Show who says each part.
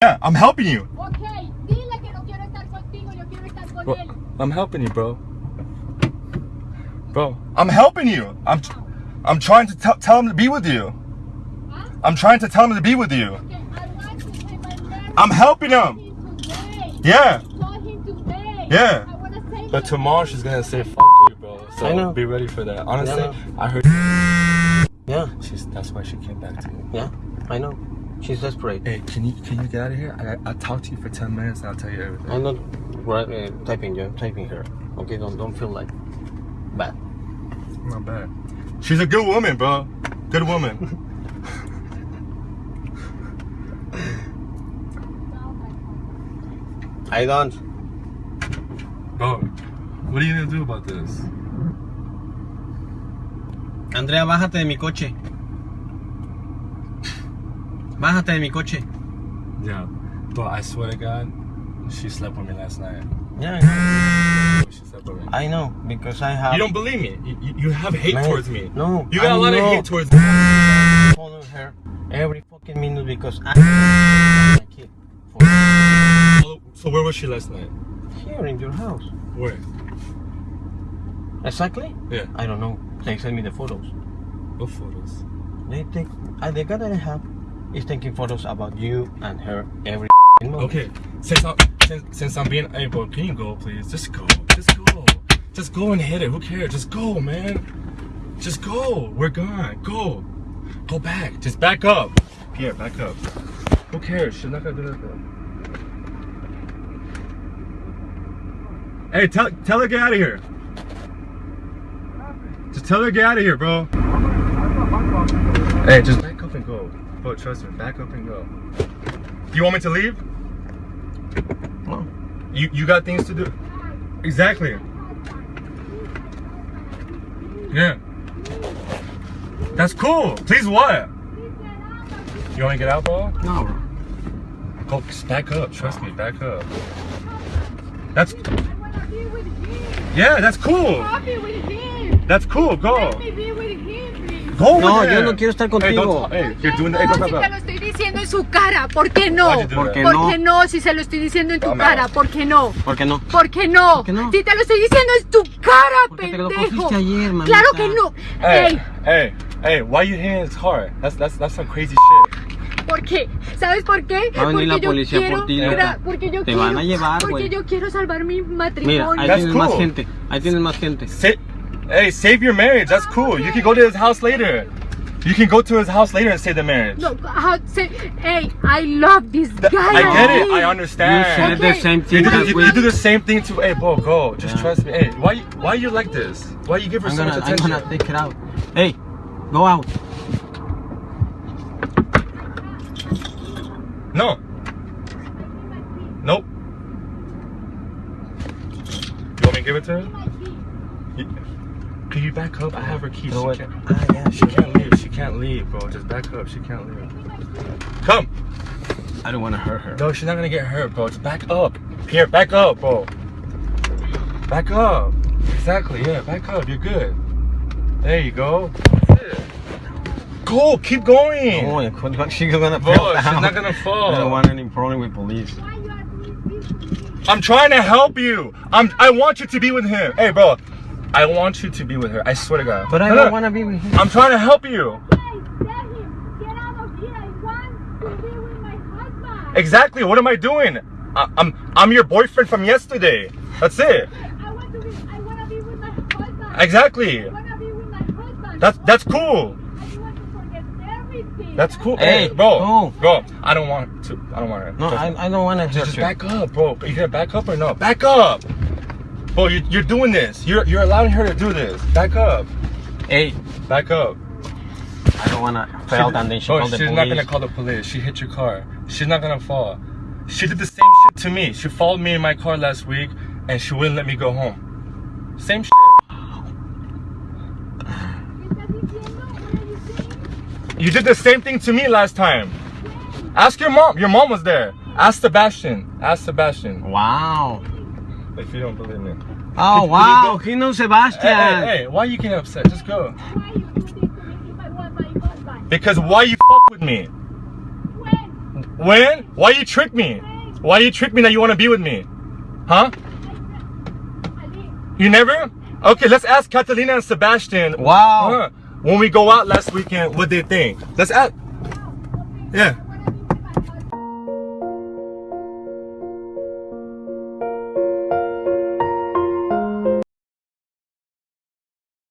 Speaker 1: Yeah, I'm helping you.
Speaker 2: Ok, dile que no quiero estar contigo, yo quiero estar con él.
Speaker 1: I'm helping you, bro. Bro, I'm helping you. I'm I'm trying to tell tell him to be with you.
Speaker 2: ¿Ah?
Speaker 1: I'm trying to tell him to be with you.
Speaker 2: Okay, I want to say my name.
Speaker 1: I'm helping him.
Speaker 2: him.
Speaker 1: Yeah.
Speaker 2: Call him today.
Speaker 1: Yeah.
Speaker 2: I wanna say
Speaker 1: But tomorrow she's gonna say fuck you, bro. So
Speaker 3: I know.
Speaker 1: be ready for that. Honestly,
Speaker 3: Yeah.
Speaker 1: I heard
Speaker 3: Yeah,
Speaker 1: she's that's why she came back to me.
Speaker 3: yeah, I know. She's desperate.
Speaker 1: Hey, can you can you get out of here? I I'll talk to you for ten minutes and I'll tell you everything.
Speaker 3: I'm not right, uh, typing you. Typing her. Okay, don't don't feel like bad.
Speaker 1: Not bad. She's a good woman, bro. Good woman.
Speaker 3: I don't.
Speaker 1: bro, what are you gonna do about this?
Speaker 3: Andrea, bájate de mi coche. Bájate de mi coche.
Speaker 1: Yeah, but I swear to God, she slept with me last night.
Speaker 3: Yeah,
Speaker 1: She slept with me.
Speaker 3: I know because I have.
Speaker 1: You don't believe me. You, you- have hate
Speaker 3: Man,
Speaker 1: towards me.
Speaker 3: No,
Speaker 1: You got
Speaker 3: a
Speaker 1: a lot of hate towards me.
Speaker 3: Follow her every fucking minute because I my kid. For
Speaker 1: So where was she last night?
Speaker 3: here in your house.
Speaker 1: Where?
Speaker 3: Exactly?
Speaker 1: Yeah.
Speaker 3: I don't know. They send me the photos.
Speaker 1: What photos?
Speaker 3: They take. Uh, the guy that I have is taking photos about you and her every moment.
Speaker 1: Okay, since I'm since, since I'm being able, can you go, please? Just go, just go, just go and hit it. Who cares? Just go, man. Just go. We're gone. Go, go back. Just back up. Pierre, back up. Who cares? She's not gonna do nothing. Hey, tell tell her get out of here. Just tell her get out of here, bro. Hey, just back up and go. Bro, trust me, back up and go. You want me to leave?
Speaker 3: No.
Speaker 1: You you got things to do. Exactly. Yeah. That's cool. Please what? You want to get out, bro?
Speaker 3: No, bro.
Speaker 1: Go back up. Trust me, back up. That's
Speaker 2: I wanna be with him.
Speaker 1: yeah. That's cool.
Speaker 2: Happy with him.
Speaker 1: That's cool. Go. Go.
Speaker 3: No, yo no quiero estar
Speaker 1: Hey,
Speaker 3: contigo.
Speaker 1: hey, you're doing. Hey,
Speaker 2: No, si te lo estoy diciendo en su cara, ¿por qué no?
Speaker 3: ¿Por qué
Speaker 2: ¿Por
Speaker 3: no?
Speaker 2: qué no? Si se lo estoy diciendo en tu cara,
Speaker 1: out.
Speaker 2: ¿por qué no?
Speaker 3: ¿Por qué no?
Speaker 2: ¿Por qué no?
Speaker 3: ¿Por qué no?
Speaker 2: Si te lo estoy diciendo en tu cara,
Speaker 3: Porque te lo
Speaker 2: pendejo.
Speaker 3: cogiste ayer, mamita.
Speaker 2: claro que no.
Speaker 1: Hey,
Speaker 2: Ey,
Speaker 1: hey, hey, why you hitting his car? That's that's that's some crazy shit.
Speaker 2: ¿por qué? ¿Sabes por qué?
Speaker 3: Va a venir
Speaker 2: porque
Speaker 3: la
Speaker 2: yo
Speaker 3: policía
Speaker 2: quiero,
Speaker 3: por ti,
Speaker 2: mira,
Speaker 3: loca.
Speaker 2: porque yo
Speaker 3: Te
Speaker 2: quiero,
Speaker 3: van a llevar,
Speaker 2: porque
Speaker 3: güey.
Speaker 2: yo quiero salvar mi
Speaker 3: Mira,
Speaker 2: matrimonio.
Speaker 3: ahí
Speaker 1: That's
Speaker 3: tienes más
Speaker 1: cool.
Speaker 3: gente. Ahí tienes más gente.
Speaker 1: Sa- hey, save your marriage. That's cool. You can go to his house later. You can go to his house later and save the marriage.
Speaker 2: No, how, say, hey, I love this
Speaker 1: Th-
Speaker 2: guy.
Speaker 1: I get it. I understand.
Speaker 3: You said
Speaker 1: understand.
Speaker 3: the
Speaker 2: Okay.
Speaker 3: same
Speaker 1: You
Speaker 3: thing
Speaker 1: do, you, you do the same thing to. Hey, bro, go. Just
Speaker 3: Yeah.
Speaker 1: trust me. Hey, why you why you like this? Why you give her
Speaker 3: I'm
Speaker 1: so
Speaker 3: gonna,
Speaker 1: much
Speaker 3: I'm
Speaker 1: attention?
Speaker 3: gonna take it out. Hey, go out.
Speaker 1: No. Nope. You want me to give it to her? You- Can you back up? I have her keys.
Speaker 3: Throw
Speaker 1: She can't,
Speaker 3: Ah, yeah,
Speaker 1: she can't leave. She can't leave, bro. Just back up. She can't leave. Come.
Speaker 3: I don't want to hurt her.
Speaker 1: No, she's not gonna get hurt, bro. Just back up. Here, back up, bro. Back up. Exactly, yeah, back up. You're good. There you go. That's. Go, keep going.
Speaker 3: Oh, yeah, what- she's gonna
Speaker 1: Bro,
Speaker 3: fall
Speaker 1: she's not gonna fall.
Speaker 3: I don't want any problem with police.
Speaker 2: Why you are doing this?
Speaker 1: I'm trying to help you. I'm I want you to be with him. Hey, bro. I want you to be with her. I swear to God.
Speaker 3: But I
Speaker 1: No,
Speaker 3: don't
Speaker 1: no.
Speaker 3: want to be with him.
Speaker 1: I'm trying to help you.
Speaker 2: Hey, him, get out of here. I want to be with my husband.
Speaker 1: Exactly. What am I doing? I, I'm I'm your boyfriend from yesterday. That's it.
Speaker 2: I want to be, I want to be with my husband.
Speaker 1: Exactly.
Speaker 2: I want to be with my husband.
Speaker 1: That's that's cool.
Speaker 2: I want to forget everything.
Speaker 1: That's cool.
Speaker 3: Hey,
Speaker 1: bro,
Speaker 3: no.
Speaker 1: bro. I don't want to. I don't want to.
Speaker 3: No, I, I don't want to
Speaker 1: just, just back up, bro. Are You gonna back up or no? Back up, bro. You, you're doing this. You're you're allowing her to do this. Back up.
Speaker 3: Hey,
Speaker 1: Back up.
Speaker 3: I don't want to fail and then she oh,
Speaker 1: Bro,
Speaker 3: call the
Speaker 1: she's not gonna call the police. She hit your car. She's not gonna fall. She did the same shit to me. She followed me in my car last week, and she wouldn't let me go home. Same shit.
Speaker 2: ¿Qué estás diciendo? What are you saying?
Speaker 1: You did the same thing to me last time. Ask your mom. Your mom was there. Ask Sebastian. Ask Sebastian.
Speaker 3: Wow.
Speaker 1: If you don't believe me.
Speaker 3: Oh,
Speaker 1: could
Speaker 3: wow.
Speaker 1: you go-
Speaker 3: He knows
Speaker 1: Hey,
Speaker 3: Sebastian.
Speaker 1: hey, hey, why you getting upset? Just go.
Speaker 2: Why you do this to me if I want my husband?
Speaker 1: Because why you fuck with me?
Speaker 2: When?
Speaker 1: When? Why you trick me? Why you trick me that you want to be with me? Huh? You never? Okay, let's ask Catalina and Sebastian.
Speaker 3: Wow.
Speaker 1: uh, when we go out last weekend, what they think. Let's ask. Yeah.